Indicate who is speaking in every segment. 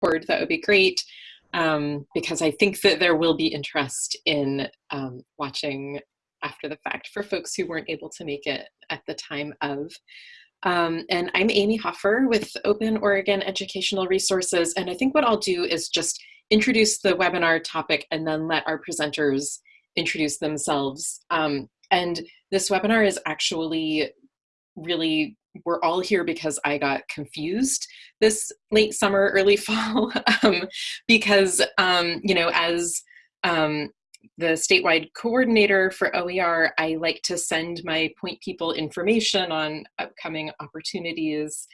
Speaker 1: Discord, that would be great. Um, because I think that there will be interest in um, watching after the fact for folks who weren't able to make it at the time of. Um, and I'm Amy Hofer with Open Oregon Educational Resources. And I think what I'll do is just introduce the webinar topic and then let our presenters introduce themselves. Um, and this webinar is actually really, we're all here because I got confused this late summer, early fall, um, because, um, you know, as um, the statewide coordinator for OER, I like to send my point people information on upcoming opportunities.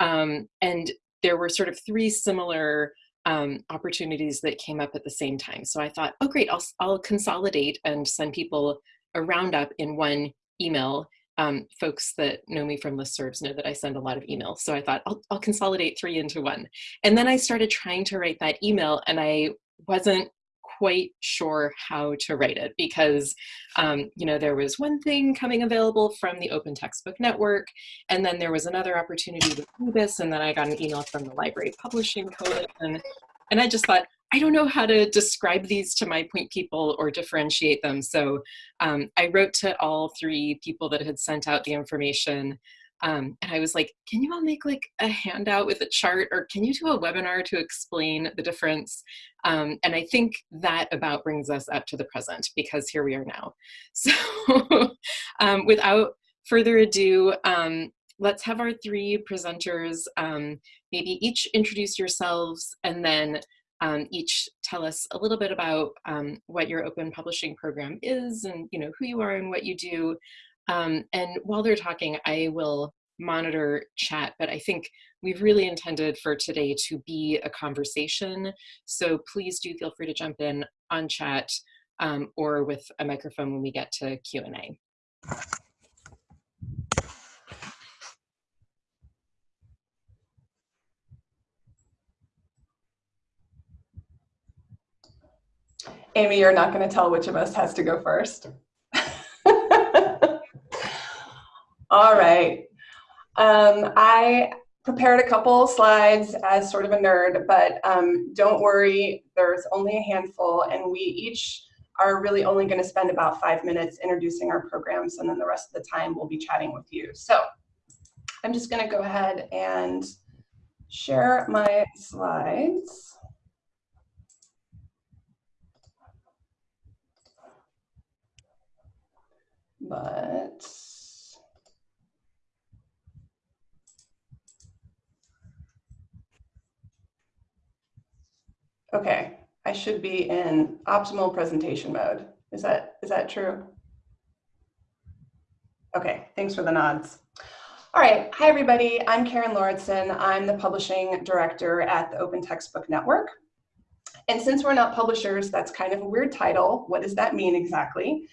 Speaker 1: Um, and there were sort of three similar um, opportunities that came up at the same time. So I thought, oh great, I'll, I'll consolidate and send people a roundup in one email. Um, folks that know me from listservs know that I send a lot of emails. So I thought I'll, I'll consolidate three into one. And then I started trying to write that email and I wasn't quite sure how to write it because, um, you know, there was one thing coming available from the Open Textbook Network, and then there was another opportunity with this and then I got an email from the Library Publishing Coalition, and I just thought, I don't know how to describe these to my point people or differentiate them. So um, I wrote to all three people that had sent out the information um, and I was like, can you all make like a handout with a chart or can you do a webinar to explain the difference? Um, and I think that about brings us up to the present because here we are now. So um, without further ado, um, let's have our three presenters um, maybe each introduce yourselves and then um, each tell us a little bit about um, what your open publishing program is and you know who you are and what you do um, and while they're talking, I will monitor chat, but I think we've really intended for today to be a conversation. So please do feel free to jump in on chat um, or with a microphone when we get to Q&A.
Speaker 2: Amy, you're not going to tell which of us has to go first. All right. Um, I prepared a couple slides as sort of a nerd, but um, don't worry, there's only a handful and we each are really only gonna spend about five minutes introducing our programs and then the rest of the time we'll be chatting with you. So I'm just gonna go ahead and share my slides. But Okay, I should be in optimal presentation mode. Is that, is that true? Okay, thanks for the nods. All right, hi everybody, I'm Karen Lauritsen. I'm the publishing director at the Open Textbook Network. And since we're not publishers, that's kind of a weird title. What does that mean exactly?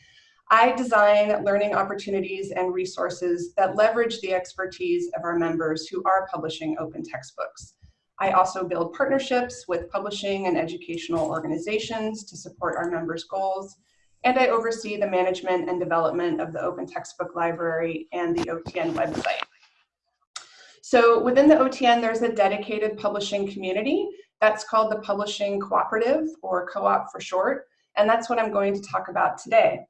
Speaker 2: I design learning opportunities and resources that leverage the expertise of our members who are publishing open textbooks. I also build partnerships with publishing and educational organizations to support our members' goals. And I oversee the management and development of the Open Textbook Library and the OTN website. So within the OTN, there's a dedicated publishing community that's called the Publishing Cooperative, or co-op for short, and that's what I'm going to talk about today.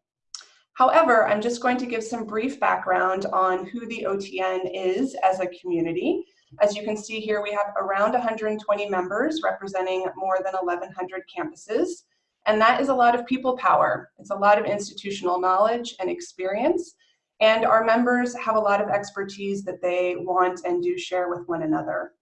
Speaker 2: However, I'm just going to give some brief background on who the OTN is as a community, as you can see here, we have around 120 members representing more than 1,100 campuses. And that is a lot of people power. It's a lot of institutional knowledge and experience. And our members have a lot of expertise that they want and do share with one another.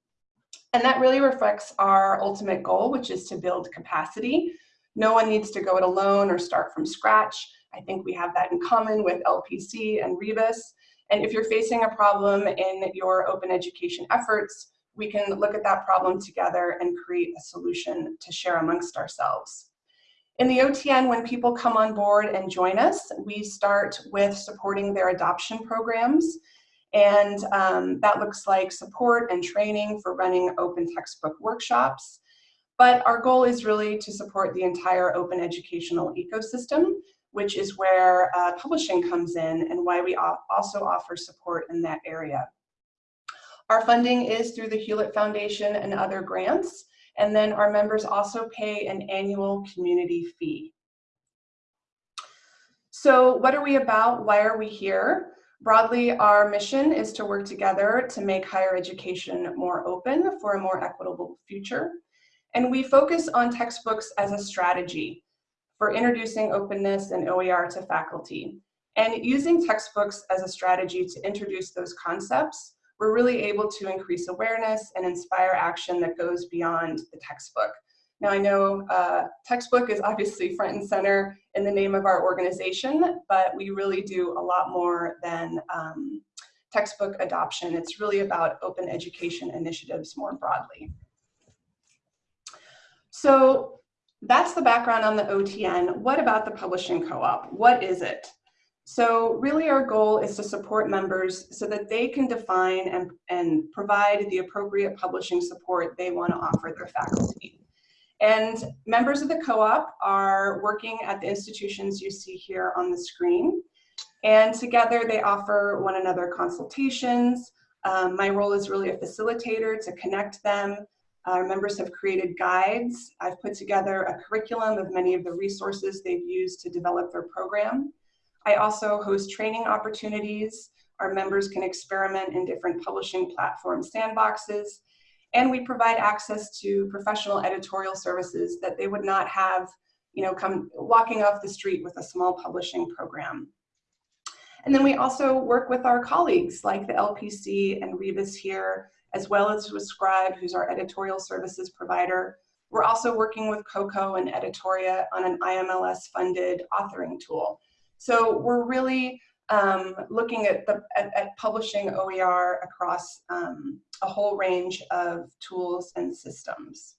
Speaker 2: And that really reflects our ultimate goal, which is to build capacity. No one needs to go it alone or start from scratch. I think we have that in common with LPC and Rebus. And if you're facing a problem in your open education efforts, we can look at that problem together and create a solution to share amongst ourselves. In the OTN, when people come on board and join us, we start with supporting their adoption programs. And um, that looks like support and training for running open textbook workshops. But our goal is really to support the entire open educational ecosystem which is where uh, publishing comes in and why we also offer support in that area. Our funding is through the Hewlett Foundation and other grants, And then our members also pay an annual community fee. So what are we about? Why are we here? Broadly, our mission is to work together to make higher education more open for a more equitable future. And we focus on textbooks as a strategy for introducing openness and OER to faculty. And using textbooks as a strategy to introduce those concepts, we're really able to increase awareness and inspire action that goes beyond the textbook. Now I know uh, textbook is obviously front and center in the name of our organization, but we really do a lot more than um, textbook adoption. It's really about open education initiatives more broadly. So that's the background on the OTN. What about the publishing co-op? What is it? So really our goal is to support members so that they can define and, and provide the appropriate publishing support they want to offer their faculty. And members of the co-op are working at the institutions you see here on the screen. And together they offer one another consultations. Um, my role is really a facilitator to connect them. Our members have created guides. I've put together a curriculum of many of the resources they've used to develop their program. I also host training opportunities. Our members can experiment in different publishing platform sandboxes and we provide access to professional editorial services that they would not have, you know, come walking off the street with a small publishing program. And then we also work with our colleagues like the LPC and Rebus here, as well as with Scribe, who's our editorial services provider. We're also working with COCO and Editoria on an IMLS funded authoring tool. So we're really um, looking at, the, at, at, publishing OER across um, a whole range of tools and systems.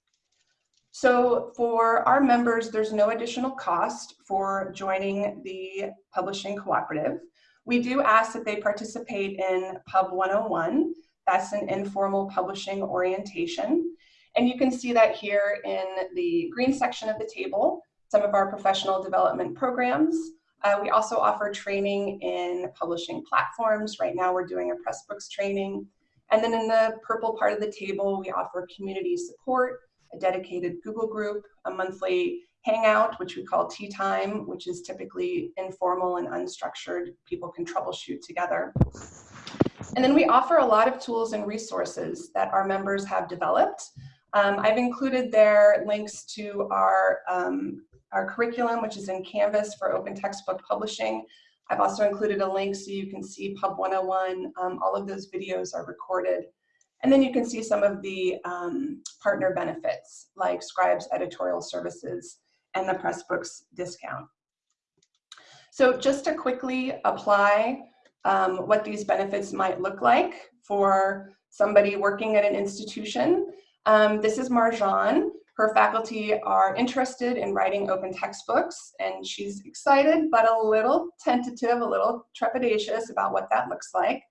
Speaker 2: So for our members, there's no additional cost for joining the publishing cooperative. We do ask that they participate in Pub 101. That's an informal publishing orientation. And you can see that here in the green section of the table, some of our professional development programs, uh, we also offer training in publishing platforms. Right now we're doing a Pressbooks training. And then in the purple part of the table, we offer community support, a dedicated Google group, a monthly hangout, which we call tea time, which is typically informal and unstructured. People can troubleshoot together. And then we offer a lot of tools and resources that our members have developed. Um, I've included there links to our um, our curriculum, which is in Canvas for open textbook publishing. I've also included a link so you can see Pub 101. Um, all of those videos are recorded. And then you can see some of the um, partner benefits like Scribes editorial services and the Pressbooks discount. So just to quickly apply um, what these benefits might look like for somebody working at an institution. Um, this is Marjan. Her faculty are interested in writing open textbooks and she's excited but a little tentative, a little trepidatious about what that looks like.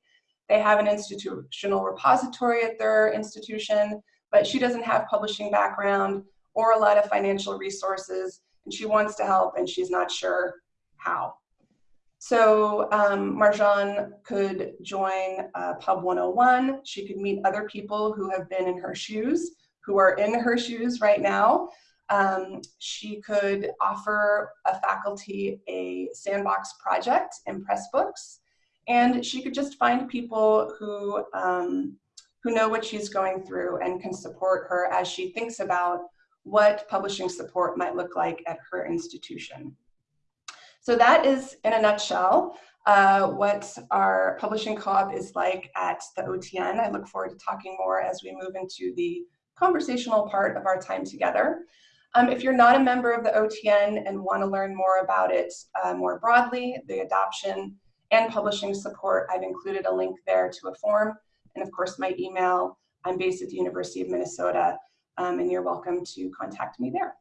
Speaker 2: They have an institutional repository at their institution, but she doesn't have publishing background or a lot of financial resources and she wants to help and she's not sure how. So um, Marjan could join uh, Pub 101. She could meet other people who have been in her shoes who are in her shoes right now. Um, she could offer a faculty a sandbox project in Pressbooks, and she could just find people who, um, who know what she's going through and can support her as she thinks about what publishing support might look like at her institution. So that is, in a nutshell, uh, what our publishing co-op is like at the OTN. I look forward to talking more as we move into the conversational part of our time together. Um, if you're not a member of the OTN and want to learn more about it uh, more broadly, the adoption and publishing support, I've included a link there to a form. And of course, my email, I'm based at the University of Minnesota, um, and you're welcome to contact me there.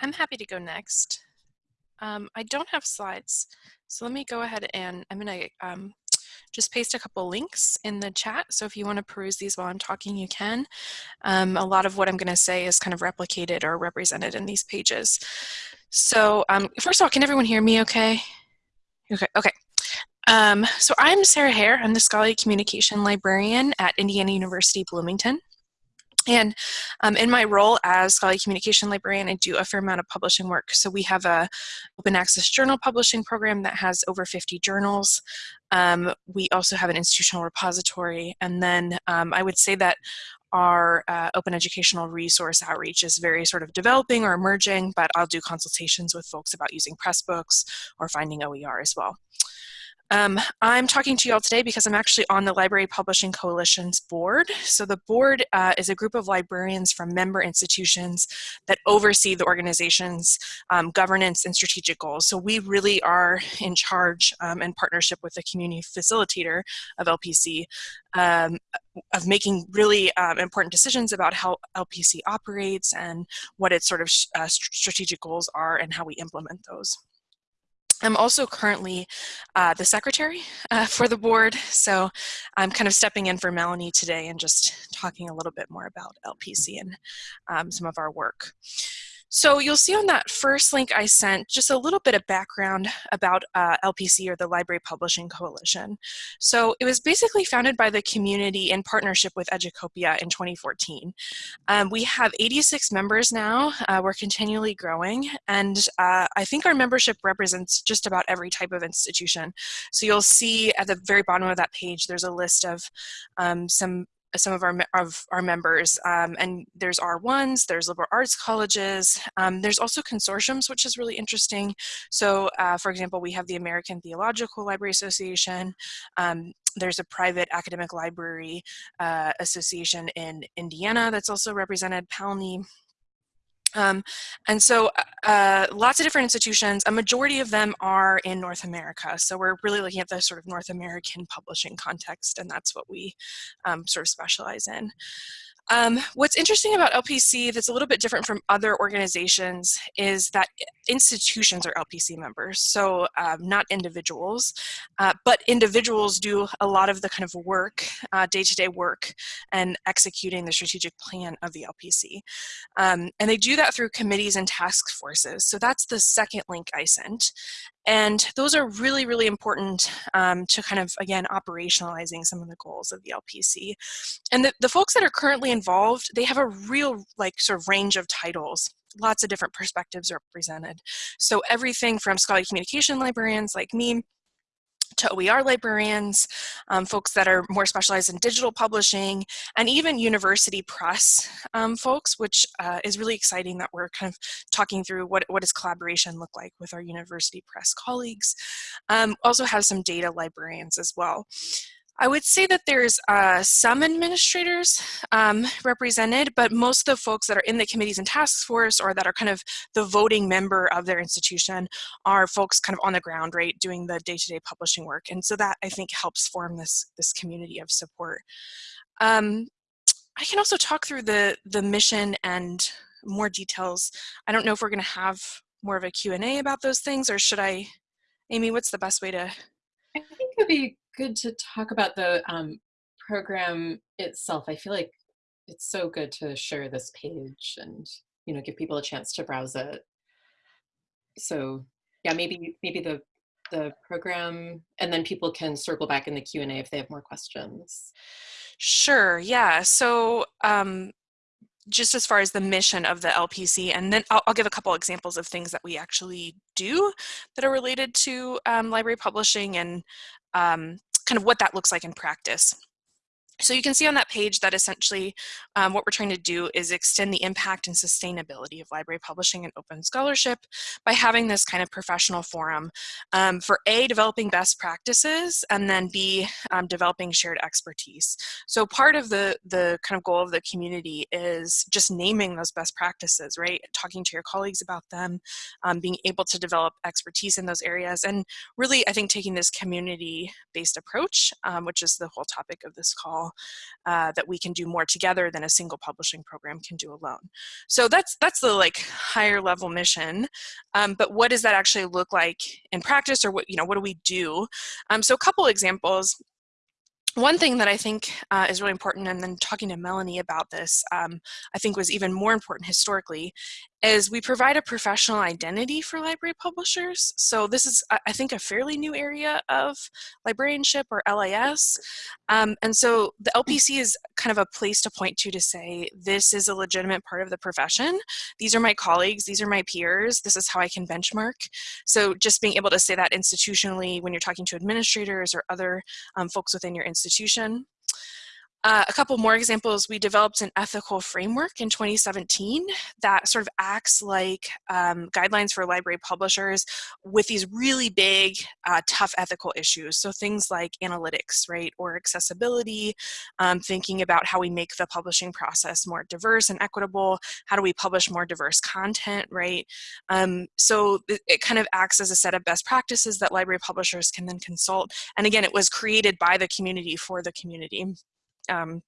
Speaker 3: I'm happy to go next. Um, I don't have slides, so let me go ahead and I'm going to um, just paste a couple links in the chat. So if you want to peruse these while I'm talking, you can. Um, a lot of what I'm going to say is kind of replicated or represented in these pages. So um, first of all, can everyone hear me okay? Okay, okay. Um, so I'm Sarah Hare. I'm the scholarly communication librarian at Indiana University Bloomington. And um, in my role as scholarly communication librarian, I do a fair amount of publishing work. So we have a open access journal publishing program that has over 50 journals. Um, we also have an institutional repository. And then um, I would say that our uh, open educational resource outreach is very sort of developing or emerging, but I'll do consultations with folks about using Pressbooks or finding OER as well. Um, I'm talking to you all today because I'm actually on the Library Publishing Coalition's board. So the board uh, is a group of librarians from member institutions that oversee the organization's um, governance and strategic goals. So we really are in charge um, in partnership with the community facilitator of LPC um, of making really um, important decisions about how LPC operates and what its sort of uh, strategic goals are and how we implement those. I'm also currently uh, the secretary uh, for the board, so I'm kind of stepping in for Melanie today and just talking a little bit more about LPC and um, some of our work. So you'll see on that first link I sent just a little bit of background about uh, LPC or the Library Publishing Coalition. So it was basically founded by the community in partnership with Educopia in 2014. Um, we have 86 members now. Uh, we're continually growing and uh, I think our membership represents just about every type of institution. So you'll see at the very bottom of that page there's a list of um, some some of our of our members um, and there's R1s there's liberal arts colleges um, there's also consortiums which is really interesting. So uh, for example we have the American Theological Library Association um, there's a private academic library uh, association in Indiana that's also represented PALNI um, and so uh, lots of different institutions, a majority of them are in North America. So we're really looking at the sort of North American publishing context and that's what we um, sort of specialize in. Um, what's interesting about LPC that's a little bit different from other organizations is that institutions are LPC members, so um, not individuals, uh, but individuals do a lot of the kind of work, uh, day-to-day uh, -day work, and executing the strategic plan of the LPC. Um, and they do that through committees and task forces. So that's the second link I sent. And those are really, really important um, to kind of, again, operationalizing some of the goals of the LPC. And the, the folks that are currently involved, they have a real, like, sort of range of titles lots of different perspectives represented. So everything from scholarly communication librarians like me to OER librarians, um, folks that are more specialized in digital publishing, and even university press um, folks, which uh, is really exciting that we're kind of talking through what, what does collaboration look like with our university press colleagues. Um, also have some data librarians as well. I would say that there's uh, some administrators um, represented, but most of the folks that are in the committees and task force or that are kind of the voting member of their institution are folks kind of on the ground, right, doing the day-to-day -day publishing work. And so that I think helps form this, this community of support. Um, I can also talk through the, the mission and more details. I don't know if we're gonna have more of a Q&A about those things or should I, Amy, what's the best way to?
Speaker 1: I think it'd be good to talk about the um, program itself. I feel like it's so good to share this page and you know give people a chance to browse it. So yeah, maybe maybe the the program and then people can circle back in the Q&A if they have more questions.
Speaker 3: Sure, yeah. So um, just as far as the mission of the LPC, and then I'll, I'll, give a couple examples of things that we actually do that are related to um, library publishing and um, kind of what that looks like in practice. So you can see on that page that essentially um, what we're trying to do is extend the impact and sustainability of library publishing and open scholarship by having this kind of professional forum um, for A, developing best practices, and then B, um, developing shared expertise. So part of the, the kind of goal of the community is just naming those best practices, right? Talking to your colleagues about them, um, being able to develop expertise in those areas, and really, I think, taking this community-based approach, um, which is the whole topic of this call, uh, that we can do more together than a single publishing program can do alone. So that's that's the like higher level mission. Um, but what does that actually look like in practice, or what you know what do we do? Um, so a couple examples one thing that I think uh, is really important, and then talking to Melanie about this, um, I think was even more important historically, is we provide a professional identity for library publishers. So this is, I think, a fairly new area of librarianship or LIS. Um, and so the LPC is kind of a place to point to to say, this is a legitimate part of the profession. These are my colleagues, these are my peers, this is how I can benchmark. So just being able to say that institutionally when you're talking to administrators or other um, folks within your institution. Uh, a couple more examples, we developed an ethical framework in 2017 that sort of acts like um, guidelines for library publishers with these really big, uh, tough ethical issues. So things like analytics, right, or accessibility, um, thinking about how we make the publishing process more diverse and equitable, how do we publish more diverse content, right? Um, so it, it kind of acts as a set of best practices that library publishers can then consult. And again, it was created by the community for the community. Um,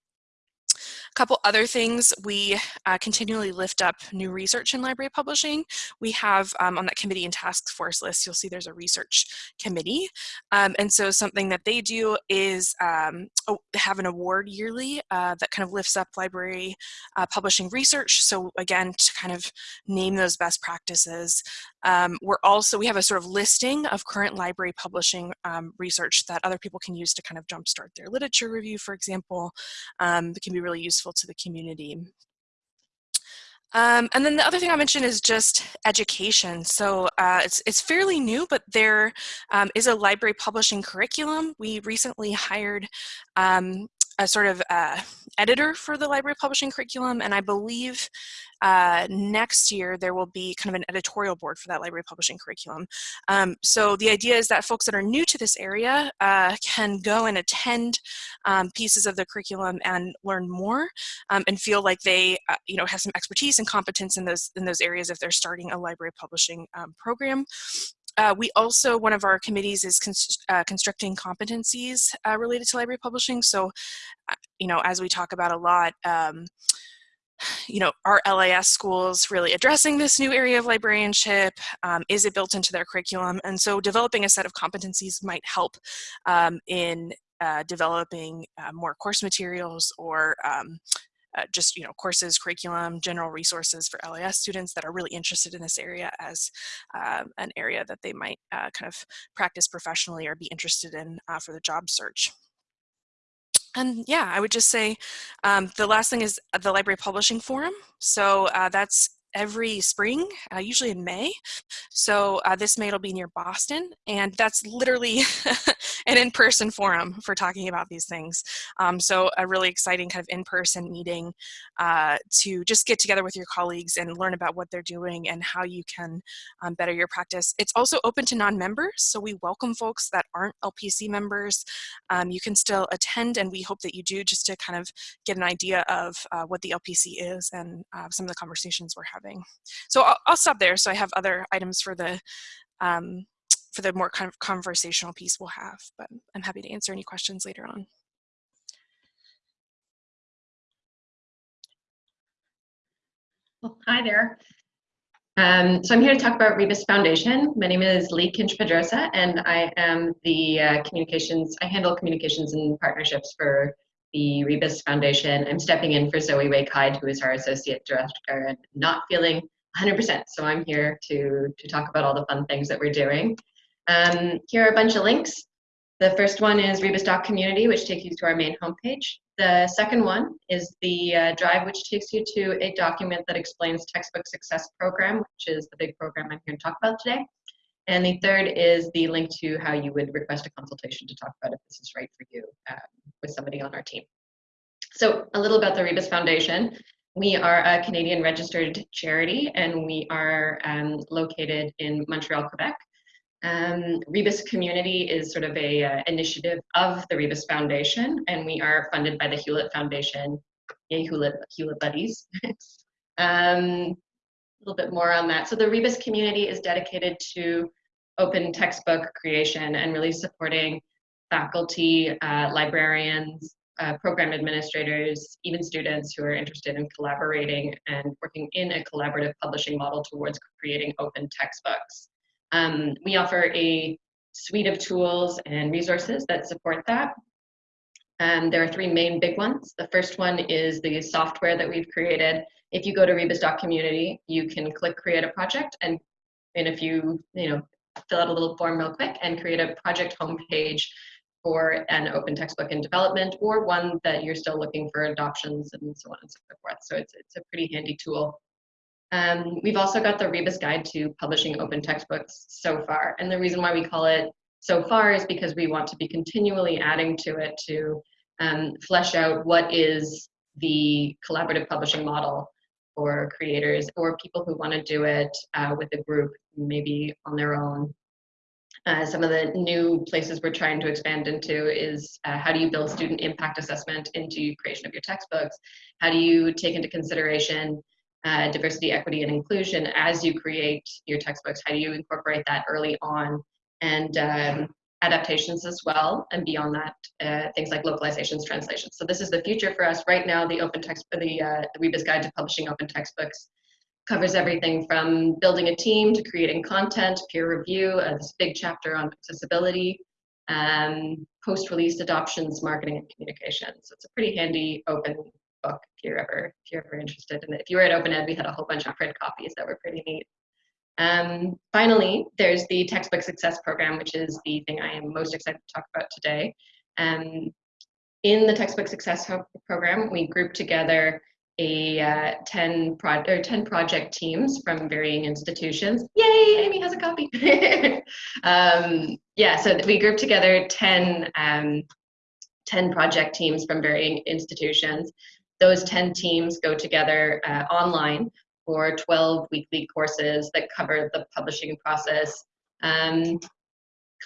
Speaker 3: a couple other things, we uh, continually lift up new research in library publishing. We have um, on that committee and task force list, you'll see there's a research committee. Um, and so something that they do is um, have an award yearly uh, that kind of lifts up library uh, publishing research. So again, to kind of name those best practices. Um, we're also, we have a sort of listing of current library publishing um, research that other people can use to kind of jumpstart their literature review, for example, um, that can be really useful to the community. Um, and then the other thing I mentioned is just education. So uh, it's, it's fairly new, but there um, is a library publishing curriculum. We recently hired um, a sort of uh, editor for the library publishing curriculum, and I believe uh, next year there will be kind of an editorial board for that library publishing curriculum. Um, so the idea is that folks that are new to this area uh, can go and attend um, pieces of the curriculum and learn more um, and feel like they uh, you know have some expertise and competence in those in those areas if they're starting a library publishing um, program. Uh, we also, one of our committees is const uh, constructing competencies uh, related to library publishing. So, uh, you know, as we talk about a lot, um, you know, are LIS schools really addressing this new area of librarianship? Um, is it built into their curriculum? And so developing a set of competencies might help um, in uh, developing uh, more course materials or um, uh, just you know courses, curriculum, general resources for LIS students that are really interested in this area as uh, an area that they might uh, kind of practice professionally or be interested in uh, for the job search. And yeah, I would just say um, the last thing is the Library Publishing Forum. So uh, that's every spring, uh, usually in May. So uh, this May it'll be near Boston, and that's literally an in-person forum for talking about these things. Um, so a really exciting kind of in-person meeting uh, to just get together with your colleagues and learn about what they're doing and how you can um, better your practice. It's also open to non-members, so we welcome folks that aren't LPC members. Um, you can still attend, and we hope that you do just to kind of get an idea of uh, what the LPC is and uh, some of the conversations we're having having. So I'll, I'll stop there. So I have other items for the um, for the more kind of conversational piece we'll have, but I'm happy to answer any questions later on.
Speaker 4: Well, hi there. Um, so I'm here to talk about Rebus Foundation. My name is Leigh Kinch Pedrosa, and I am the uh, communications, I handle communications and partnerships for the Rebus Foundation. I'm stepping in for Zoe Wake Hyde, who is our associate director and not feeling 100%. So I'm here to, to talk about all the fun things that we're doing. Um, here are a bunch of links. The first one is rebus.community, which takes you to our main homepage. The second one is the uh, drive, which takes you to a document that explains Textbook Success Program, which is the big program I'm here to talk about today. And the third is the link to how you would request a consultation to talk about if this is right for you um, with somebody on our team. So a little about the Rebus Foundation. We are a Canadian registered charity and we are um, located in Montreal, Quebec. Um, Rebus Community is sort of a uh, initiative of the Rebus Foundation and we are funded by the Hewlett Foundation, yay Hewlett, Hewlett Buddies. um, little bit more on that. So the Rebus community is dedicated to open textbook creation and really supporting faculty, uh, librarians, uh, program administrators, even students who are interested in collaborating and working in a collaborative publishing model towards creating open textbooks. Um, we offer a suite of tools and resources that support that. Um, there are three main big ones. The first one is the software that we've created if you go to Rebus Community, you can click create a project and a few, you know, fill out a little form real quick and create a project homepage for an open textbook in development or one that you're still looking for adoptions and so on and so forth. So it's, it's a pretty handy tool. Um, we've also got the Rebus Guide to Publishing Open Textbooks so far. And the reason why we call it so far is because we want to be continually adding to it to um, flesh out what is the collaborative publishing model for creators or people who want to do it uh, with a group, maybe on their own. Uh, some of the new places we're trying to expand into is uh, how do you build student impact assessment into creation of your textbooks? How do you take into consideration uh, diversity, equity, and inclusion as you create your textbooks? How do you incorporate that early on? And um, adaptations as well, and beyond that, uh, things like localizations, translations. So this is the future for us. Right now, the open text, the, uh, the Rebus Guide to Publishing Open Textbooks covers everything from building a team to creating content, peer review, uh, this big chapter on accessibility, um, post-release adoptions, marketing, and communication. So it's a pretty handy open book if you're ever if you're ever interested in it. If you were at Open Ed, we had a whole bunch of print copies that were pretty neat. Um, finally, there's the Textbook Success Program, which is the thing I am most excited to talk about today. Um, in the Textbook Success Program, we group together a uh, 10, pro or 10 project teams from varying institutions. Yay, Amy has a copy. um, yeah, so we group together 10, um, 10 project teams from varying institutions. Those 10 teams go together uh, online for 12 weekly courses that cover the publishing process um,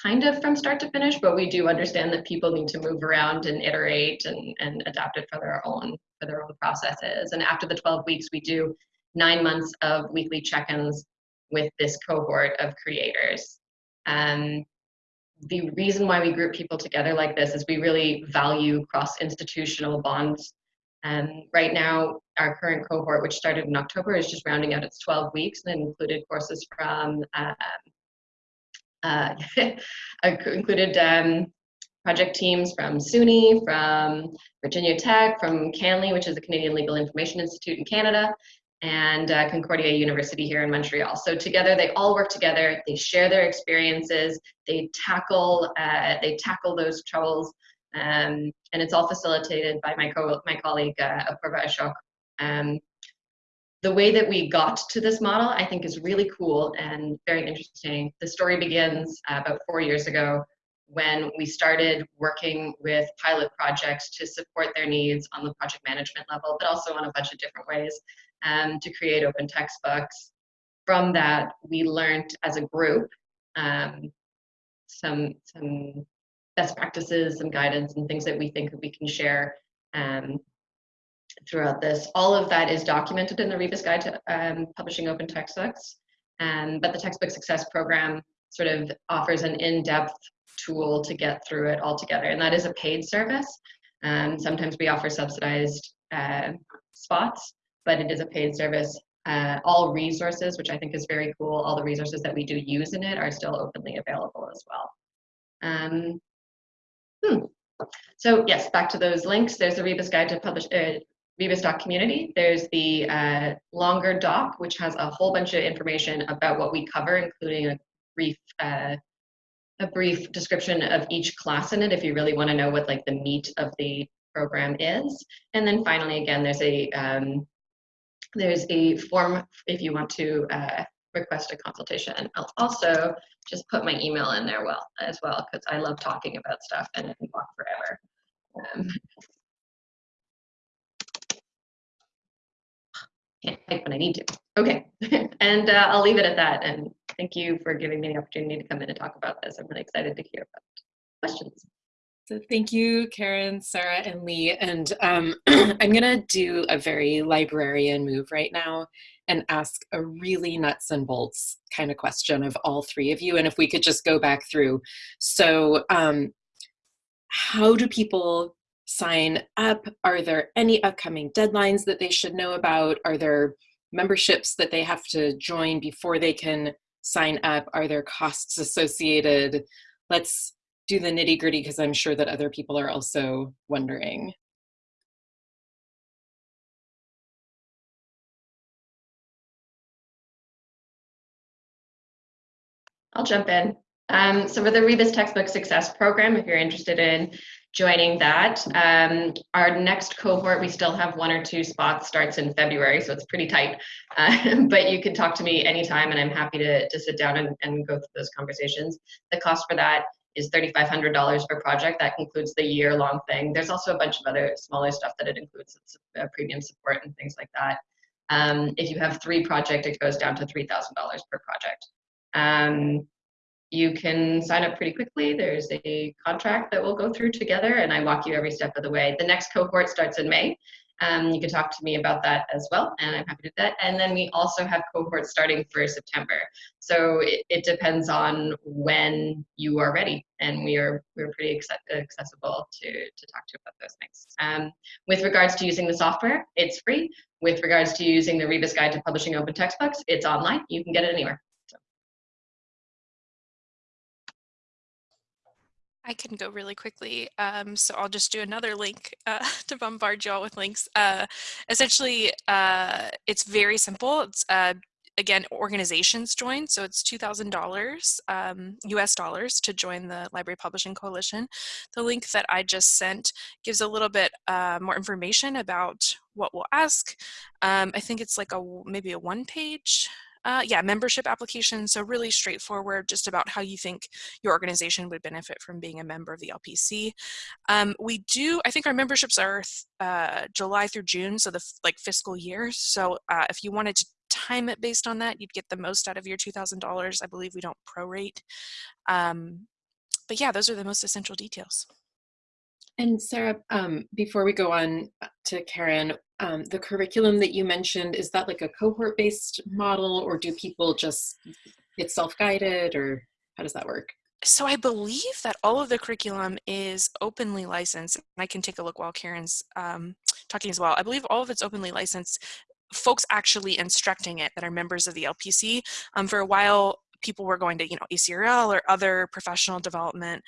Speaker 4: kind of from start to finish, but we do understand that people need to move around and iterate and, and adapt it for their own for their own processes. And after the 12 weeks, we do nine months of weekly check-ins with this cohort of creators. Um, the reason why we group people together like this is we really value cross-institutional bonds um, right now, our current cohort, which started in October, is just rounding out its 12 weeks and included courses from, um, uh, included um, project teams from SUNY, from Virginia Tech, from CanLII, which is the Canadian Legal Information Institute in Canada, and uh, Concordia University here in Montreal. So together, they all work together. They share their experiences. They tackle uh, they tackle those troubles um, and it's all facilitated by my, co my colleague, uh, Apurva Ashok. Um, the way that we got to this model, I think, is really cool and very interesting. The story begins uh, about four years ago when we started working with pilot projects to support their needs on the project management level, but also on a bunch of different ways um, to create open textbooks. From that, we learned as a group um, some, some best practices and guidance and things that we think that we can share um, throughout this. All of that is documented in the Rebus Guide to um, Publishing Open Textbooks. Um, but the Textbook Success Program sort of offers an in-depth tool to get through it all together. And that is a paid service. Um, sometimes we offer subsidized uh, spots, but it is a paid service. Uh, all resources, which I think is very cool, all the resources that we do use in it are still openly available as well. Um, Hmm. So yes, back to those links. There's the Rebus Guide to Publish, uh, Rebus Doc Community. There's the uh, longer doc, which has a whole bunch of information about what we cover, including a brief uh, a brief description of each class in it if you really want to know what like the meat of the program is. And then finally, again, there's a um, there's a form if you want to uh, request a consultation. I'll also just put my email in there well as well because I love talking about stuff and it can walk forever. Um, can't type when I need to. Okay, and uh, I'll leave it at that. And thank you for giving me the opportunity to come in and talk about this. I'm really excited to hear about questions.
Speaker 1: So thank you, Karen, Sarah, and Leigh. And um, I'm gonna do a very librarian move right now and ask a really nuts and bolts kind of question of all three of you. And if we could just go back through. So um, how do people sign up? Are there any upcoming deadlines that they should know about? Are there memberships that they have to join before they can sign up? Are there costs associated? Let's do the nitty gritty because I'm sure that other people are also wondering.
Speaker 4: I'll jump in. Um, so for the Rebus Textbook Success Program, if you're interested in joining that, um, our next cohort, we still have one or two spots, starts in February, so it's pretty tight. Uh, but you can talk to me anytime and I'm happy to, to sit down and, and go through those conversations. The cost for that is $3,500 per project. That includes the year long thing. There's also a bunch of other smaller stuff that it includes, it's, uh, premium support and things like that. Um, if you have three projects, it goes down to $3,000 per project. Um, you can sign up pretty quickly. There's a contract that we'll go through together and I walk you every step of the way. The next cohort starts in May. Um, you can talk to me about that as well, and I'm happy to do that. And then we also have cohorts starting for September. So it, it depends on when you are ready, and we are we're pretty accessible to to talk to about those things. Um, with regards to using the software, it's free. With regards to using the Rebus Guide to Publishing Open Textbooks, it's online. You can get it anywhere.
Speaker 3: I can go really quickly. Um, so I'll just do another link uh, to bombard you all with links. Uh, essentially, uh, it's very simple. It's uh, again, organizations join. So it's $2,000 um, US dollars to join the Library Publishing Coalition. The link that I just sent gives a little bit uh, more information about what we'll ask. Um, I think it's like a maybe a one page uh, yeah, membership application. So really straightforward, just about how you think your organization would benefit from being a member of the LPC. Um, we do, I think our memberships are uh, July through June, so the like fiscal year. So uh, if you wanted to time it based on that, you'd get the most out of your $2,000. I believe we don't prorate. Um, but yeah, those are the most essential details.
Speaker 1: And Sarah, um, before we go on uh, to Karen, um, the curriculum that you mentioned, is that like a cohort-based model or do people just get self-guided or how does that work?
Speaker 3: So I believe that all of the curriculum is openly licensed. I can take a look while Karen's um, talking as well. I believe all of it's openly licensed. Folks actually instructing it that are members of the LPC. Um, for a while, people were going to, you know, ACRL or other professional development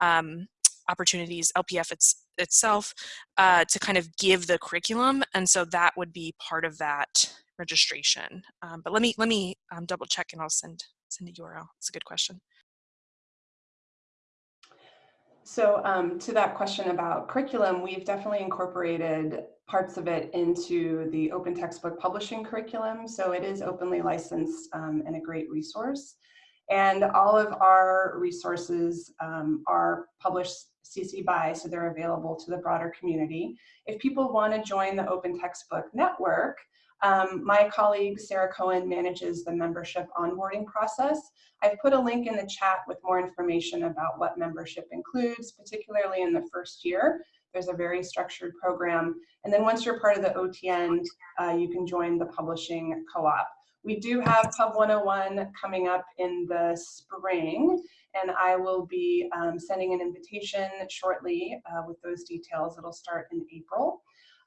Speaker 3: um, opportunities, LPF it's, itself, uh, to kind of give the curriculum. And so that would be part of that registration. Um, but let me, let me um, double check and I'll send, send a URL. It's a good question.
Speaker 2: So um, to that question about curriculum, we've definitely incorporated parts of it into the open textbook publishing curriculum. So it is openly licensed um, and a great resource. And all of our resources um, are published CC BY, so they're available to the broader community. If people want to join the Open Textbook Network, um, my colleague Sarah Cohen manages the membership onboarding process. I've put a link in the chat with more information about what membership includes, particularly in the first year. There's a very structured program. And then once you're part of the OTN, uh, you can join the publishing co-op. We do have Pub 101 coming up in the spring, and I will be um, sending an invitation shortly uh, with those details. It'll start in April.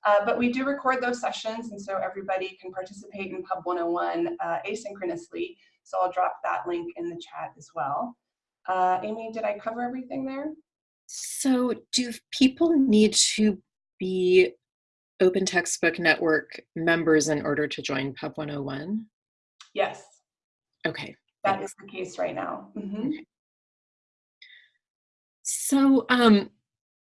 Speaker 2: Uh, but we do record those sessions, and so everybody can participate in Pub 101 uh, asynchronously. So I'll drop that link in the chat as well. Uh, Amy, did I cover everything there?
Speaker 1: So do people need to be Open Textbook Network members in order to join Pub 101?
Speaker 2: Yes.
Speaker 1: Okay.
Speaker 2: That is the case right now. Mm -hmm.
Speaker 1: So um,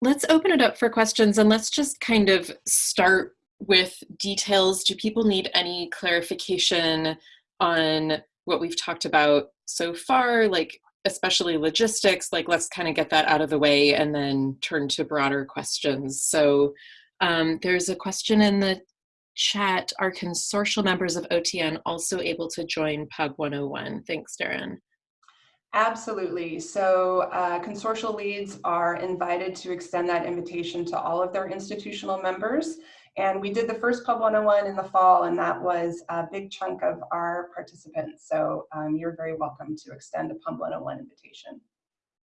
Speaker 1: let's open it up for questions and let's just kind of start with details. Do people need any clarification on what we've talked about so far, like especially logistics, like let's kind of get that out of the way and then turn to broader questions. So um, there's a question in the chat. Are consortial members of OTN also able to join Pub 101? Thanks, Darren.
Speaker 2: Absolutely. So uh, consortial leads are invited to extend that invitation to all of their institutional members. And we did the first Pub 101 in the fall, and that was a big chunk of our participants. So um, you're very welcome to extend a Pub 101 invitation.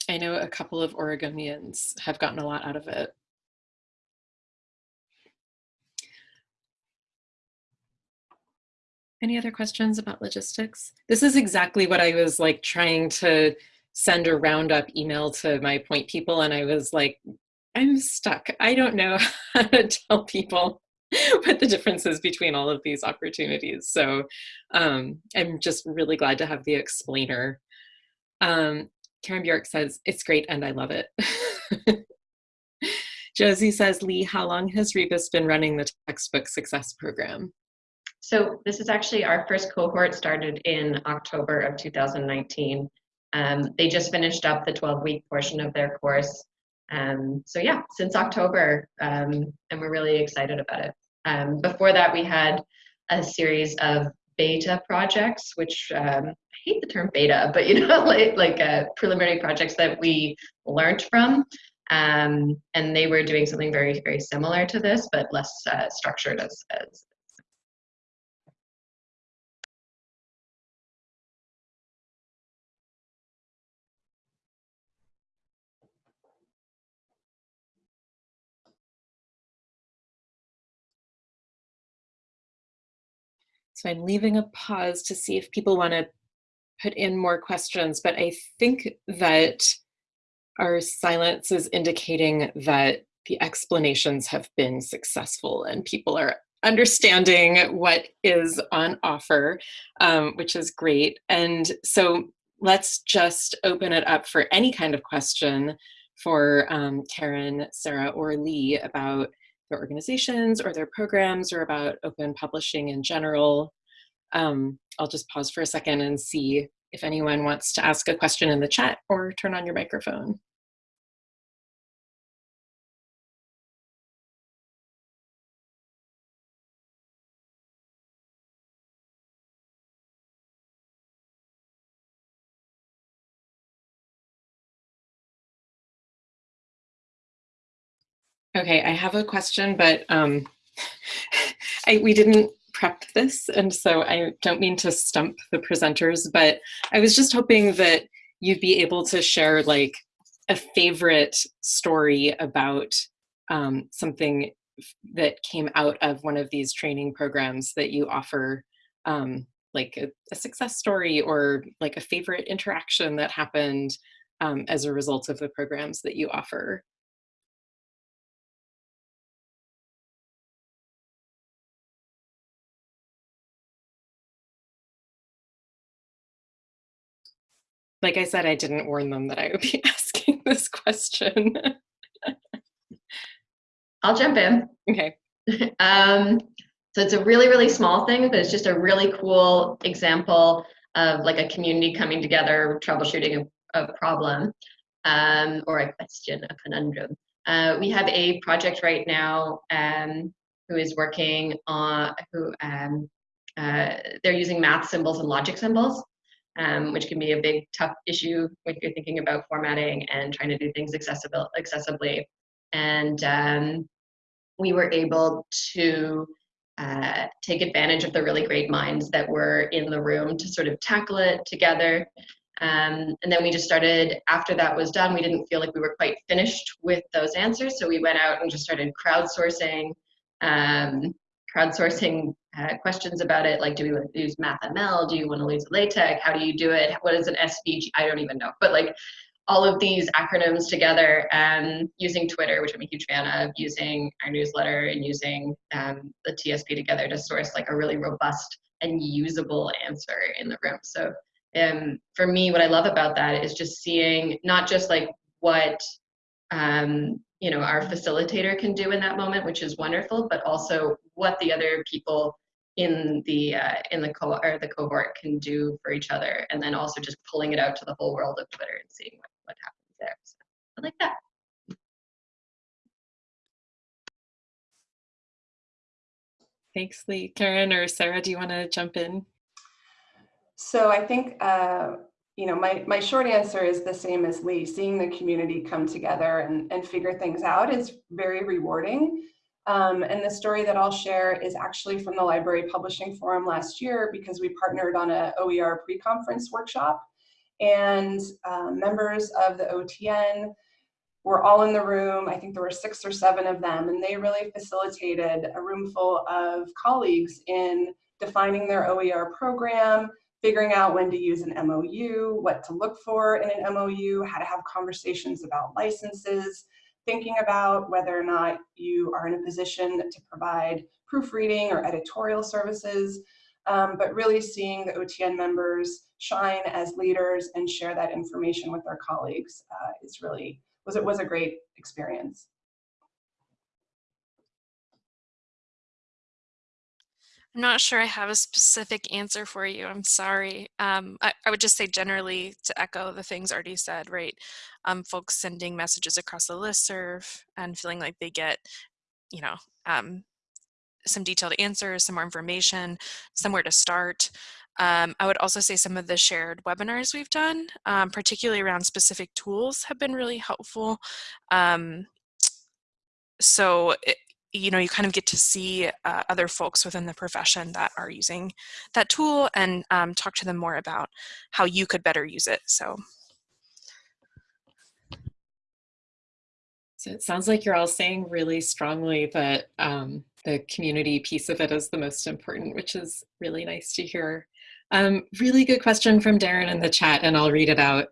Speaker 1: I know a couple of Oregonians have gotten a lot out of it. Any other questions about logistics? This is exactly what I was like trying to send a roundup email to my point people and I was like, I'm stuck. I don't know how to tell people what the difference is between all of these opportunities. So um, I'm just really glad to have the explainer Um, Karen Bjork says, it's great and I love it. Josie says, Leigh, how long has Rebus been running the textbook success program?
Speaker 4: So this is actually our first cohort started in October of 2019. Um, they just finished up the 12 week portion of their course. Um, so yeah, since October, um, and we're really excited about it. Um, before that, we had a series of beta projects, which um, I hate the term beta, but you know, like, like uh, preliminary projects that we learned from. Um, and they were doing something very, very similar to this, but less uh, structured as, as
Speaker 1: So I'm leaving a pause to see if people want to put in more questions, but I think that our silence is indicating that the explanations have been successful and people are understanding what is on offer, um, which is great. And so let's just open it up for any kind of question for um, Karen, Sarah, or Leigh about their organizations or their programs or about open publishing in general. Um, I'll just pause for a second and see if anyone wants to ask a question in the chat or turn on your microphone. Okay, I have a question, but um, I, we didn't prep this, and so I don't mean to stump the presenters, but I was just hoping that you'd be able to share like a favorite story about um, something that came out of one of these training programs that you offer, um, like a, a, success story or like a favorite interaction that happened um, as a result of the programs that you offer. Like I said, I didn't warn them that I would be asking this question.
Speaker 4: I'll jump in.
Speaker 1: Okay.
Speaker 4: um, so it's a really, really small thing, but it's just a really cool example of like a community coming together, troubleshooting a, a problem um, or a question, a conundrum. Uh, we have a project right now um, who is working on, who um, uh, they're using math symbols and logic symbols um, which can be a big, tough issue when you're thinking about formatting and trying to do things accessible, accessibly. And um, we were able to uh, take advantage of the really great minds that were in the room to sort of tackle it together. Um, and then we just started, after that was done, we didn't feel like we were quite finished with those answers. So we went out and just started crowdsourcing um, crowdsourcing uh, questions about it, like do we want to use MathML? Do you want to use LaTeX? How do you do it? What is an SVG? I don't even know. But like all of these acronyms together and using Twitter, which I'm a huge fan of, using our newsletter and using um, the TSP together to source like a really robust and usable answer in the room. So um, for me, what I love about that is just seeing not just like what um, you know our facilitator can do in that moment which is wonderful but also what the other people in the uh, in the co or the cohort can do for each other and then also just pulling it out to the whole world of twitter and seeing what, what happens there. So i like that.
Speaker 1: Thanks Leigh. Karen or sarah do you want to jump in?
Speaker 2: So i think uh, you know, my, my short answer is the same as Leigh. Seeing the community come together and, and figure things out is very rewarding. Um, and the story that I'll share is actually from the Library Publishing Forum last year because we partnered on a OER pre-conference workshop and um, members of the OTN were all in the room. I think there were six or seven of them and they really facilitated a room full of colleagues in defining their OER program, figuring out when to use an MOU, what to look for in an MOU, how to have conversations about licenses, thinking about whether or not you are in a position to provide proofreading or editorial services. um, but really seeing the OTN members shine as leaders and share that information with their colleagues uh, is really, was, it was a great experience.
Speaker 3: I'm not sure I have a specific answer for you. I'm sorry. Um, I, I, would just say generally to echo the things already said, right? Um, folks sending messages across the list serve and feeling like they get, you know, um, some detailed answers, some more information, somewhere to start. Um, I would also say some of the shared webinars we've done, um, particularly around specific tools, have been really helpful. Um, so it, you know, you kind of get to see uh, other folks within the profession that are using that tool and um, talk to them more about how you could better use it. So.
Speaker 1: So it sounds like you're all saying really strongly that um, the community piece of it is the most important, which is really nice to hear. Um, really good question from Darren in the chat, and I'll read it out.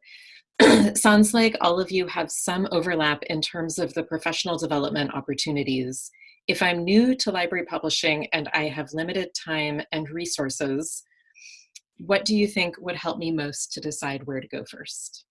Speaker 1: Sounds like all of you have some overlap in terms of the professional development opportunities. If I'm new to library publishing and I have limited time and resources, what do you think would help me most to decide where to go first?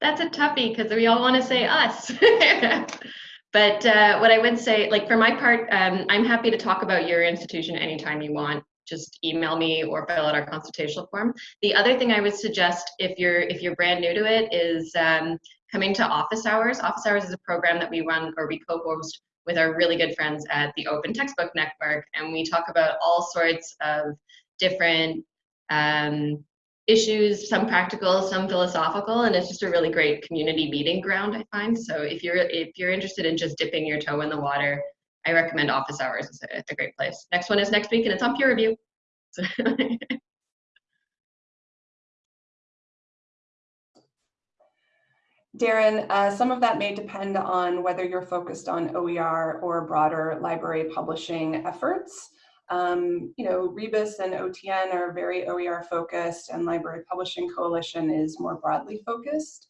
Speaker 4: That's a toughie because we all want to say us. but uh, what I would say, like for my part, um, I'm happy to talk about your institution anytime you want just email me or fill out our consultational form. The other thing I would suggest if you're if you're brand new to it is um, coming to office hours. Office hours is a program that we run or we co-host with our really good friends at the Open Textbook Network, and we talk about all sorts of different um, issues, some practical, some philosophical, and it's just a really great community meeting ground. I find so if you're if you're interested in just dipping your toe in the water I recommend office hours. It's a, it's a great place. Next one is next week, and it's on peer review.
Speaker 2: Darren, uh, some of that may depend on whether you're focused on OER or broader library publishing efforts. Um, you know, Rebus and OTN are very OER focused and Library Publishing Coalition is more broadly focused.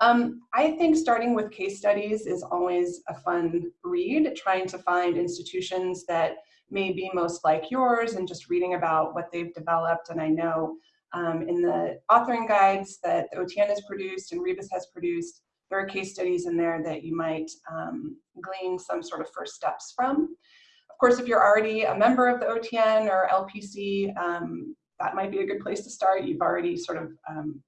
Speaker 2: Um, I think starting with case studies is always a fun read, trying to find institutions that may be most like yours and just reading about what they've developed. And I know um, in the authoring guides that OTN has produced and Rebus has produced, there are case studies in there that you might um, glean some sort of first steps from. Of course, if you're already a member of the OTN or LPC, um, that might be a good place to start. You've already sort of um,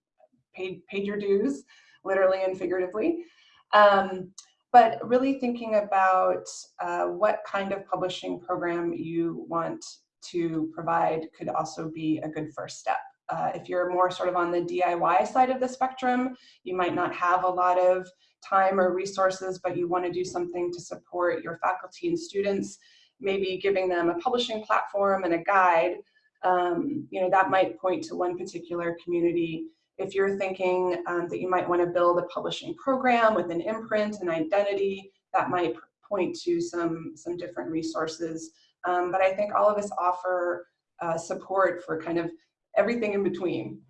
Speaker 2: paid, paid your dues literally and figuratively. Um, but really thinking about uh, what kind of publishing program you want to provide could also be a good first step. Uh, if you're more sort of on the DIY side of the spectrum, you might not have a lot of time or resources, but you want to do something to support your faculty and students, maybe giving them a publishing platform and a guide. Um, you know, that might point to one particular community if you're thinking um, that you might want to build a publishing program with an imprint and identity, that might point to some, some different resources. Um, but I think all of us offer uh, support for kind of everything in between.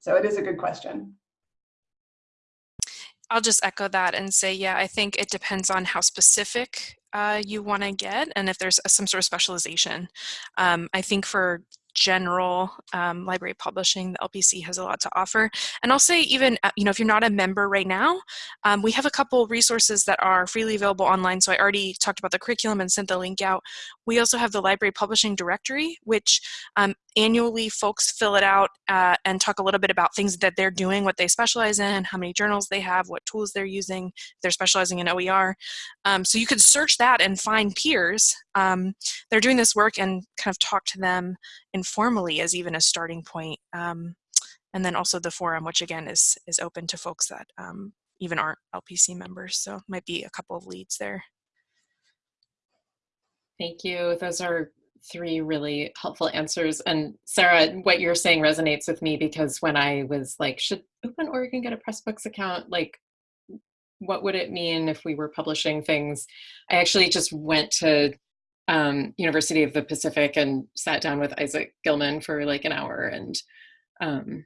Speaker 2: So it is a good question.
Speaker 3: I'll just echo that and say, yeah, I think it depends on how specific uh, you want to get and if there's some sort of specialization. Um, I think for general um, library publishing, the LPC has a lot to offer. And I'll say even, uh, you know, if you're not a member right now, um, we have a couple resources that are freely available online. So I already talked about the curriculum and sent the link out. We also have the library publishing directory, which um, annually folks fill it out uh, and talk a little bit about things that they're doing, what they specialize in, how many journals they have, what tools they're using, they're specializing in OER. Um, so you could search that and find peers. Um, they're doing this work and kind of talk to them informally as even a starting point. Um, and then also the forum, which again is, is open to folks that um, even aren't LPC members. So might be a couple of leads there.
Speaker 1: Thank you. Those are three really helpful answers. And Sarah, what you're saying resonates with me because when I was like, should Open Oregon get a Pressbooks account? Like, what would it mean if we were publishing things? I actually just went to um, University of the Pacific and sat down with Isaac Gilman for like an hour and um,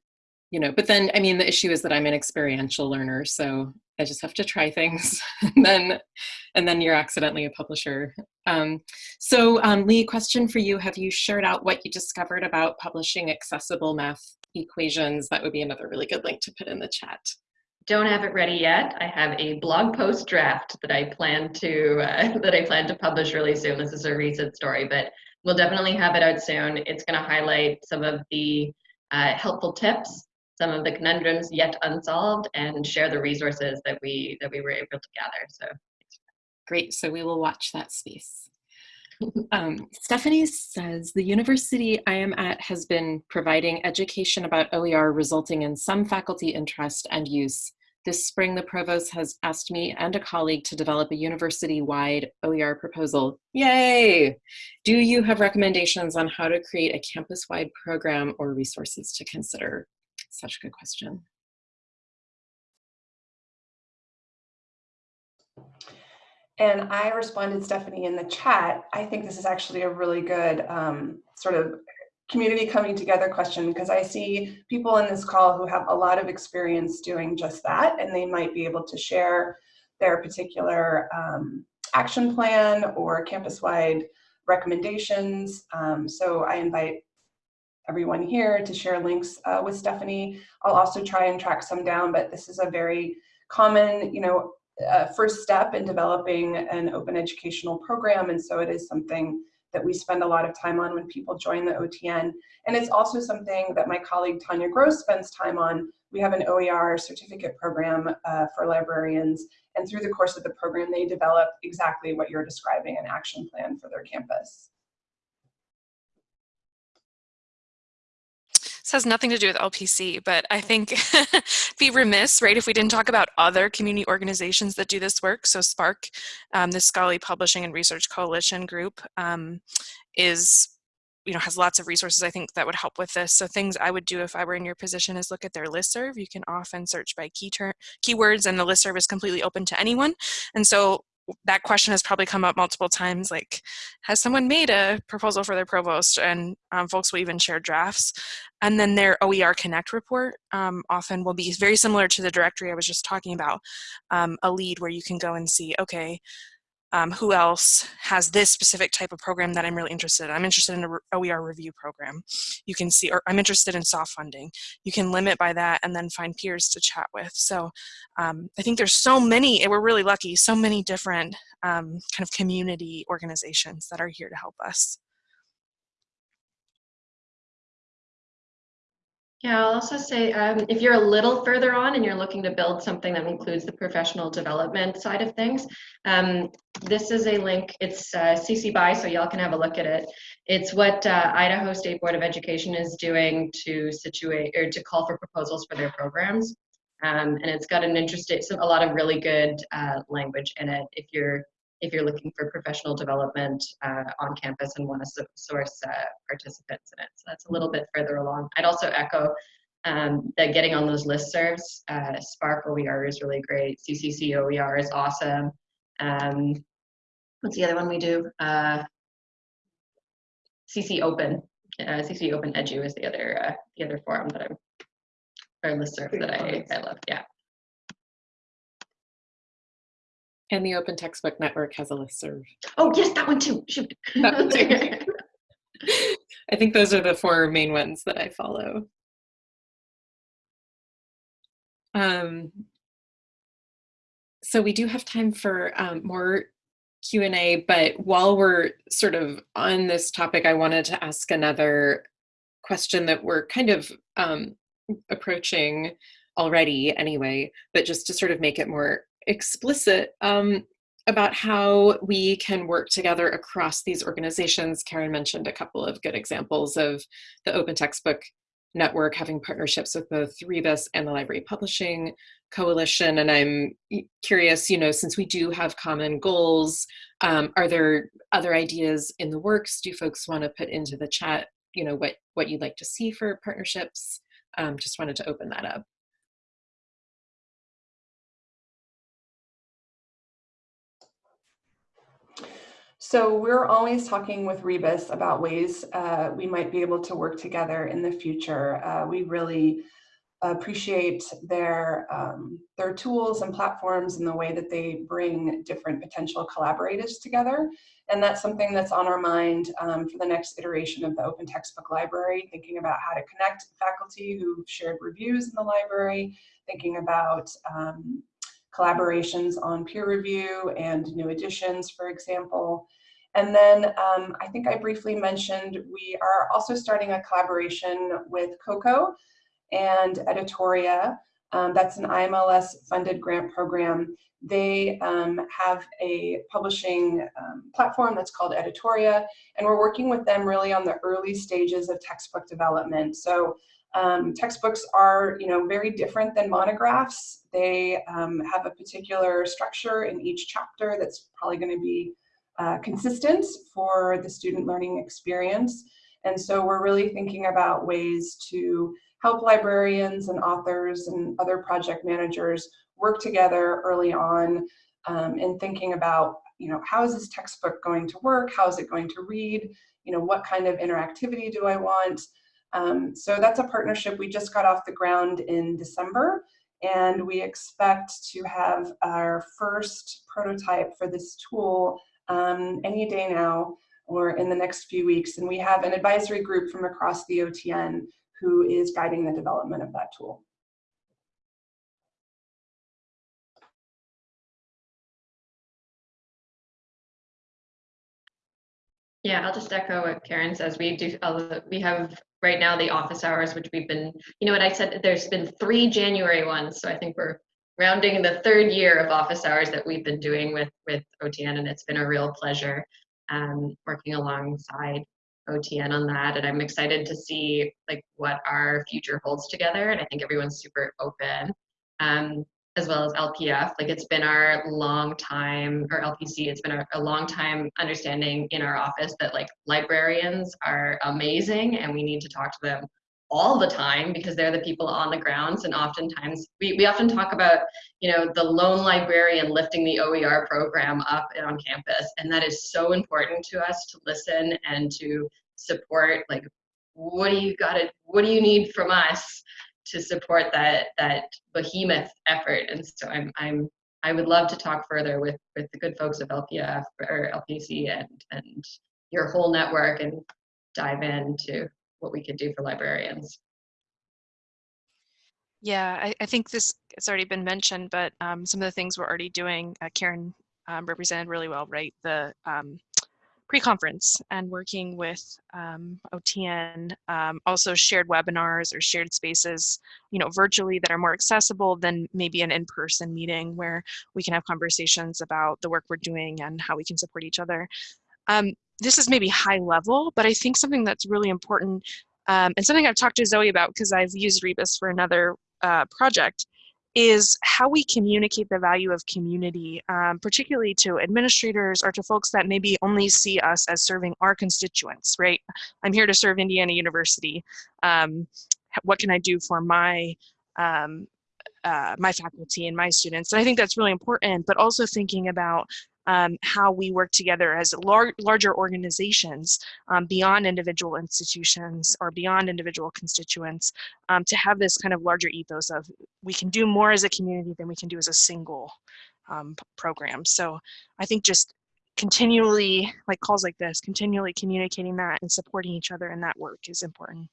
Speaker 1: you know, but then, I mean, the issue is that I'm an experiential learner, so I just have to try things and then, and then you're accidentally a publisher. Um, so um, Leigh, question for you. Have you shared out what you discovered about publishing accessible math equations? That would be another really good link to put in the chat.
Speaker 4: Don't have it ready yet. I have a blog post draft that I plan to uh, that I plan to publish really soon. This is a recent story, but we'll definitely have it out soon. It's going to highlight some of the uh, helpful tips, some of the conundrums yet unsolved, and share the resources that we that we were able to gather. So
Speaker 1: great. So we will watch that space. Um, Stephanie says the university I am at has been providing education about OER resulting in some faculty interest and use. This spring, the provost has asked me and a colleague to develop a university-wide OER proposal. Yay! Do you have recommendations on how to create a campus-wide program or resources to consider? Such a good question.
Speaker 2: And I responded, Stephanie, in the chat. I think this is actually a really good um, sort of community coming together question because I see people in this call who have a lot of experience doing just that and they might be able to share their particular um, action plan or campus-wide recommendations. Um, so I invite everyone here to share links uh, with Stephanie. I'll also try and track some down, but this is a very common, you know, uh, first step in developing an open educational program. And so it is something that we spend a lot of time on when people join the OTN. And it's also something that my colleague Tanya Grosz spends time on. We have an OER certificate program uh, for librarians. And through the course of the program, they develop exactly what you're describing, an action plan for their campus.
Speaker 3: This has nothing to do with LPC, but I think be remiss, right, if we didn't talk about other community organizations that do this work. So SPARC, um, the Scholarly Publishing and Research Coalition group, um, is you know, has lots of resources I think that would help with this. So things I would do if I were in your position is look at their listserv. You can often search by key keywords and the listserv is completely open to anyone. And so that question has probably come up multiple times like has someone made a proposal for their provost? And um, folks will even share drafts. And then their oer connect report um, often will be very similar to the directory i was just talking about um, a lead where you can go and see okay um, who else has this specific type of program that I'm really interested in. I'm interested in an OER review program. You can see, or I'm interested in soft funding. You can limit by that and then find peers to chat with. So um, I think there's so many, we're really lucky, so many different um, kind of community organizations that are here to help us.
Speaker 4: Yeah, I'll also say um, if you're a little further on and you're looking to build something that includes the professional development side of things, um, this is a link. It's uh, CC BY, so y'all can have a look at it. It's what uh, Idaho State Board of Education is doing to situate or to call for proposals for their programs. Um, and it's got an interesting, a lot of really good uh, language in it if you're if you're looking for professional development uh, on campus and want to source uh, participants in it. So that's a little bit further along. I'd also echo um, that getting on those listservs, uh, SPARC OER is really great. CCC OER is awesome. Um, what's the other one we do? Uh, CC Open. Uh, CC Open Edu is the other uh, the other forum that I'm or listserv that I, I love. Yeah.
Speaker 1: And the Open Textbook Network has a list listserv.
Speaker 4: Oh, yes, that one too. Shoot. I
Speaker 1: think those are the four main ones that I follow. Um, so we do have time for um, more Q&A, but while we're sort of on this topic, I wanted to ask another question that we're kind of um, approaching already anyway, but just to sort of make it more explicit um, about how we can work together across these organizations. Karen mentioned a couple of good examples of the Open Textbook Network having partnerships with both Rebus and the Library Publishing Coalition. And I'm curious, you know, since we do have common goals, um, are there other ideas in the works? Do folks want to put into the chat, you know, what, what you'd like to see for partnerships? Um, just wanted to open that up.
Speaker 2: So we're always talking with Rebus about ways uh, we might be able to work together in the future. Uh, we really appreciate their, um, their tools and platforms and the way that they bring different potential collaborators together. And that's something that's on our mind um, for the next iteration of the Open Textbook Library, thinking about how to connect faculty who shared reviews in the library, thinking about um, collaborations on peer review and new editions, for example. And then um, I think I briefly mentioned we are also starting a collaboration with Coko and Editoria. Um, that's an IMLS funded grant program. They um, have a publishing um, platform that's called Editoria, and we're working with them really on the early stages of textbook development. So um, textbooks are, you know, very different than monographs. They um, have a particular structure in each chapter that's probably going to be uh, consistent for the student learning experience. And so we're really thinking about ways to help librarians and authors and other project managers work together early on um, in thinking about, you know, how is this textbook going to work? How is it going to read? You know, what kind of interactivity do I want? Um, so that's a partnership we just got off the ground in December and we expect to have our first prototype for this tool um, any day now or in the next few weeks. And we have an advisory group from across the OTN who is guiding the development of that tool.
Speaker 4: Yeah, I'll just echo what Karen says. We do, we have right now the office hours, which we've been, you know what I said, there's been three January ones. So I think we're rounding the third year of office hours that we've been doing with, with OTN and it's been a real pleasure um, working alongside OTN on that. And I'm excited to see like what our future holds together. And I think everyone's super open. Um, as well as LPF. Like it's been our long time, or LPC, it's been a, a, long time understanding in our office that like librarians are amazing and we need to talk to them all the time because they're the people on the grounds and oftentimes we, we often talk about you know the lone librarian lifting the OER program up on campus and that is so important to us to listen and to support like what do you got to what do you need from us to support that that behemoth effort. And so I'm I'm I would love to talk further with with the good folks of LPF or LPC and and your whole network and dive into what we could do for librarians.
Speaker 3: Yeah, I, I think this has already been mentioned, but um, some of the things we're already doing, uh, Karen um, represented really well, right? The um, pre-conference and working with um, OTN, um, also shared webinars or shared spaces, you know, virtually that are more accessible than maybe an in-person meeting where we can have conversations about the work we're doing and how we can support each other. Um, this is maybe high level, but I think something that's really important um, and something I've talked to Zoe about because I've used Rebus for another uh, project is how we communicate the value of community, um, particularly to administrators or to folks that maybe only see us as serving our constituents, right? I'm here to serve Indiana University. Um, what can I do for my um, uh, my faculty and my students? And I think that's really important, but also thinking about um, how we work together as lar larger organizations um, beyond individual institutions or beyond individual constituents um, to have this kind of larger ethos of we can do more as a community than we can do as a single um, program. So I think just continually, like calls like this, continually communicating that and supporting each other in that work is important.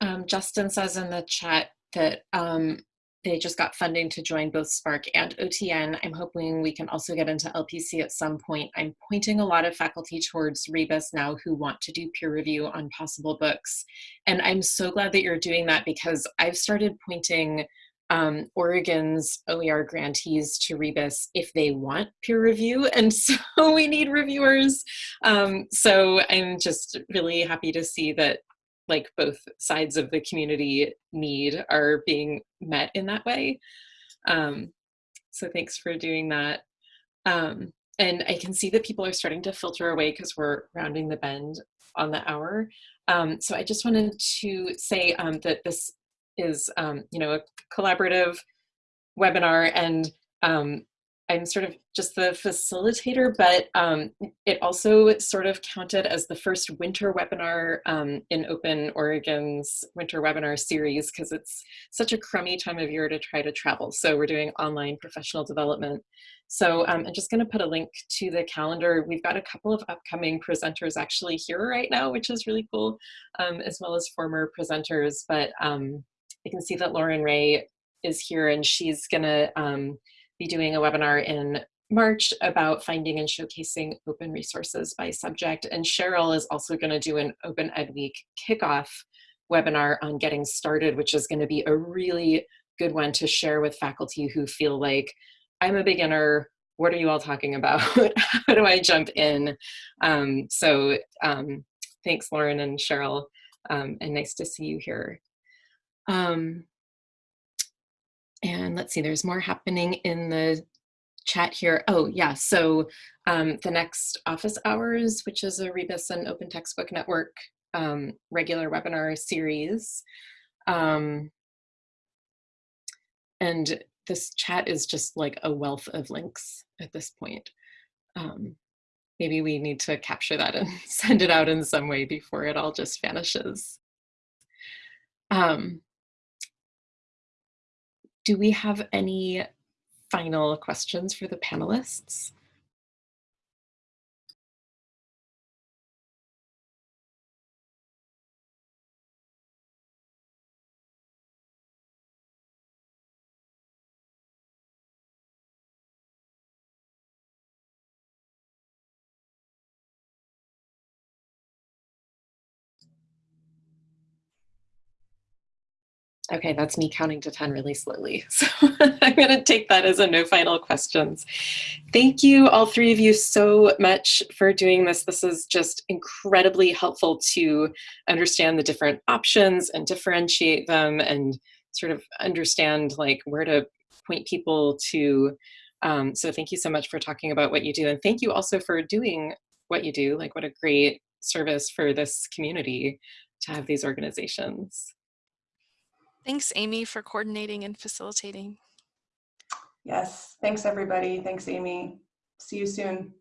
Speaker 1: Um, Justin says in the chat that um, they just got funding to join both SPARC and OTN. I'm hoping we can also get into LPC at some point. I'm pointing a lot of faculty towards Rebus now who want to do peer review on possible books. And I'm so glad that you're doing that because I've started pointing um, Oregon's OER grantees to Rebus if they want peer review. And so we need reviewers. Um, so I'm just really happy to see that like both sides of the community need are being met in that way. Um, so thanks for doing that. Um, and I can see that people are starting to filter away because we're rounding the bend on the hour. Um, so I just wanted to say um, that this is, um, you know, a collaborative webinar and um, I'm sort of just the facilitator, but um, it also sort of counted as the first winter webinar um, in Open Oregon's winter webinar series because it's such a crummy time of year to try to travel. So we're doing online professional development. So um, I'm just going to put a link to the calendar. We've got a couple of upcoming presenters actually here right now, which is really cool, um, as well as former presenters. But um, you can see that Lauren Ray is here and she's going to um, be doing a webinar in March about finding and showcasing open resources by subject. And Cheryl is also going to do an Open Ed Week kickoff webinar on getting started, which is going to be a really good one to share with faculty who feel like, I'm a beginner, what are you all talking about? How do I jump in? Um, so um, thanks, Lauren and Cheryl, um, and nice to see you here. Um, and let's see, there's more happening in the chat here. Oh yeah, so um, the next office hours, which is a Rebus and Open Textbook Network um, regular webinar series. Um, and this chat is just like a wealth of links at this point. Um, maybe we need to capture that and send it out in some way before it all just vanishes. Um, do we have any final questions for the panelists? Okay, that's me counting to 10 really slowly. So I'm going to take that as a no final questions. Thank you, all three of you, so much for doing this. This is just incredibly helpful to understand the different options and differentiate them and sort of understand like where to point people to. Um, so thank you so much for talking about what you do. And thank you also for doing what you do. Like what a great service for this community to have these organizations.
Speaker 3: Thanks, Amy, for coordinating and facilitating.
Speaker 2: Yes, thanks everybody. Thanks, Amy. See you soon.